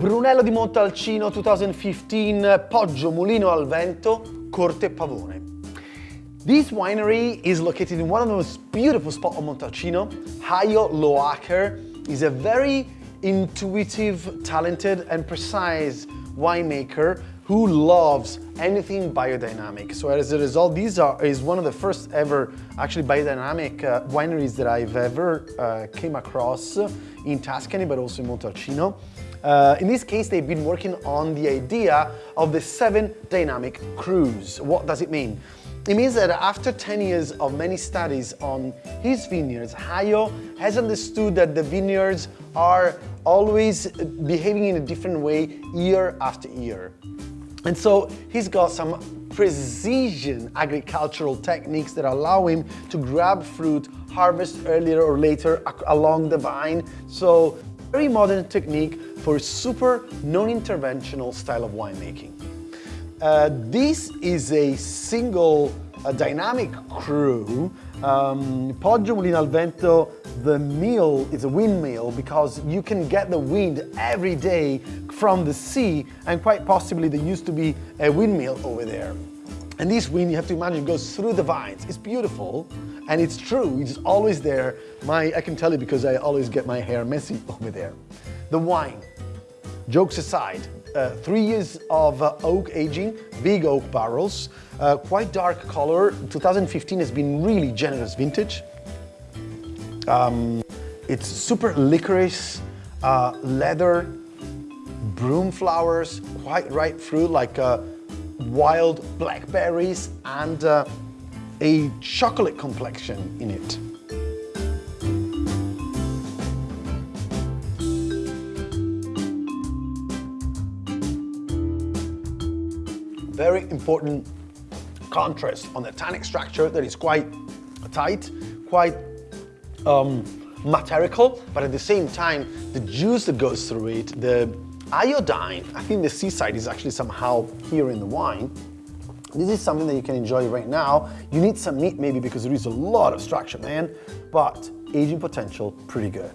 Brunello di Montalcino 2015, Poggio Mulino al Vento, Corte Pavone. This winery is located in one of the most beautiful spots of Montalcino. Hayo Loacker is a very intuitive, talented and precise winemaker who loves anything biodynamic. So as a result, these are is one of the first ever actually biodynamic uh, wineries that I've ever uh, came across in Tuscany, but also in Montalcino. Uh, in this case, they've been working on the idea of the seven dynamic crus. What does it mean? It means that after 10 years of many studies on his vineyards, Hayo has understood that the vineyards are always behaving in a different way year after year. And so he's got some precision agricultural techniques that allow him to grab fruit, harvest earlier or later along the vine. So very modern technique for super non-interventional style of winemaking. Uh, this is a single a dynamic cru. Um, Poggio Mulino al Vento, the mill is a windmill because you can get the wind every day from the sea and quite possibly there used to be a windmill over there. And this wind, you have to imagine, goes through the vines. It's beautiful, and it's true, it's always there. My, I can tell you because I always get my hair messy over there. The wine, jokes aside, uh, three years of uh, oak aging, big oak barrels, uh, quite dark color. 2015 has been really generous vintage. Um, it's super licorice, uh, leather, broom flowers, quite ripe fruit like uh, wild blackberries and uh, a chocolate complexion in it. very important contrast on the tannic structure that is quite tight, quite um, but at the same time, the juice that goes through it, the iodine, I think the seaside is actually somehow here in the wine. This is something that you can enjoy right now. You need some meat maybe because there is a lot of structure, man, but aging potential, pretty good.